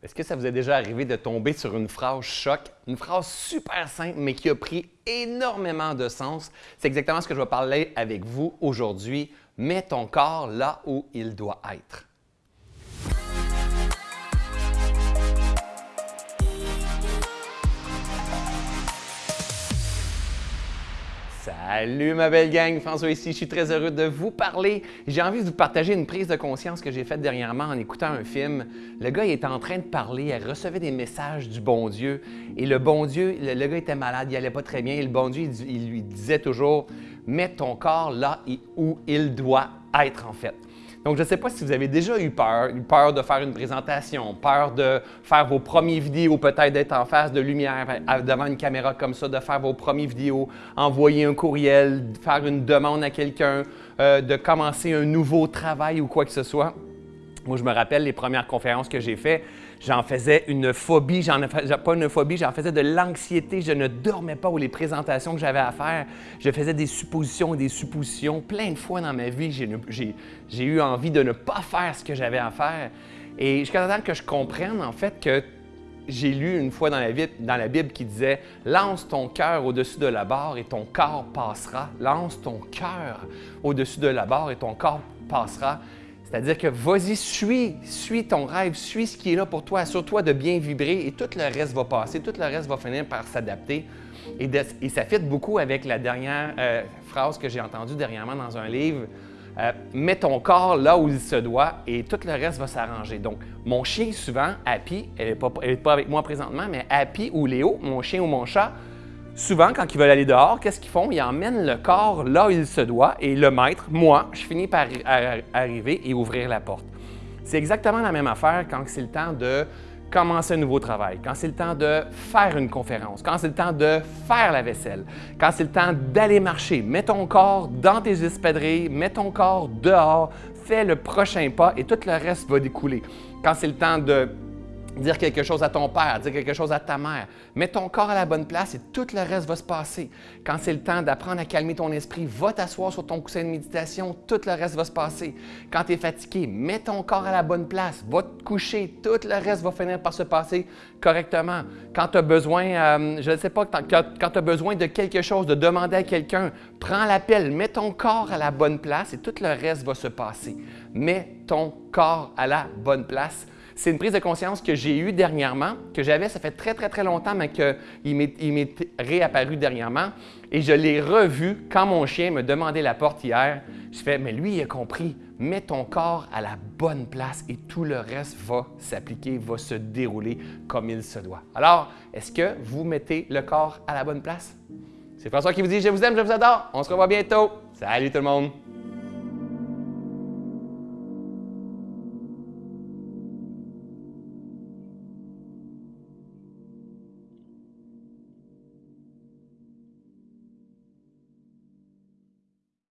Est-ce que ça vous est déjà arrivé de tomber sur une phrase choc, une phrase super simple mais qui a pris énormément de sens? C'est exactement ce que je vais parler avec vous aujourd'hui. Mets ton corps là où il doit être. Salut ma belle gang, François ici, je suis très heureux de vous parler. J'ai envie de vous partager une prise de conscience que j'ai faite dernièrement en écoutant un film. Le gars était en train de parler, il recevait des messages du bon Dieu et le bon Dieu, le, gars était malade, il allait pas très bien et le bon Dieu il lui disait toujours « mets ton corps là où il doit être en fait ». Donc, je ne sais pas si vous avez déjà eu peur, eu peur de faire une présentation, peur de faire vos premières vidéos, peut-être d'être en face de lumière devant une caméra comme ça, de faire vos premières vidéos, envoyer un courriel, faire une demande à quelqu'un, euh, de commencer un nouveau travail ou quoi que ce soit. Moi, je me rappelle les premières conférences que j'ai faites, j'en faisais une phobie, j'en pas une phobie, j'en faisais de l'anxiété, je ne dormais pas ou les présentations que j'avais à faire, je faisais des suppositions et des suppositions. Plein de fois dans ma vie, j'ai eu envie de ne pas faire ce que j'avais à faire. Et jusqu'à temps que je comprenne en fait que j'ai lu une fois dans la Bible qui disait « Lance ton cœur au-dessus de la barre et ton corps passera. Lance ton cœur au-dessus de la barre et ton corps passera. » C'est-à-dire que vas-y, suis, suis ton rêve, suis ce qui est là pour toi, assure-toi de bien vibrer et tout le reste va passer, tout le reste va finir par s'adapter. Et, ça fit beaucoup avec la dernière euh, phrase que j'ai entendue dernièrement dans un livre. Euh, mets ton corps là où il se doit et tout le reste va s'arranger. Donc, mon chien, souvent, Happy, elle n'est pas, pas, avec moi présentement, mais Happy ou Léo, mon chien ou mon chat, Souvent, quand ils veulent aller dehors, qu'est-ce qu'ils font? Ils emmènent le corps là où il se doit et le maître, moi, je finis par arriver et ouvrir la porte. C'est exactement la même affaire quand c'est le temps de commencer un nouveau travail, quand c'est le temps de faire une conférence, quand c'est le temps de faire la vaisselle, quand c'est le temps d'aller marcher. Mets ton corps dans tes espadrilles, mets ton corps dehors, fais le prochain pas et tout le reste va découler. Quand c'est le temps de dire quelque chose à ton père, dire quelque chose à ta mère. Mets ton corps à la bonne place et tout le reste va se passer. Quand c'est le temps d'apprendre à calmer ton esprit, va t'asseoir sur ton coussin de méditation, tout le reste va se passer. Quand tu es fatigué, mets ton corps à la bonne place, va te coucher, tout le reste va finir par se passer correctement. Quand tu as besoin, euh, je ne sais pas, quand, tu as besoin de quelque chose, de demander à quelqu'un, prends l'appel, mets ton corps à la bonne place et tout le reste va se passer. Mets ton corps à la bonne place c'est une prise de conscience que j'ai eue dernièrement, que j'avais, ça fait très, très, très longtemps, mais qu'il m'est réapparu dernièrement. Et je l'ai revu quand mon chien me demandait la porte hier. Je fais, mais lui, il a compris. Mets ton corps à la bonne place et tout le reste va s'appliquer, va se dérouler comme il se doit. Alors, est-ce que vous mettez le corps à la bonne place? C'est François qui vous dit « Je vous aime, je vous adore ». On se revoit bientôt. Salut tout le monde!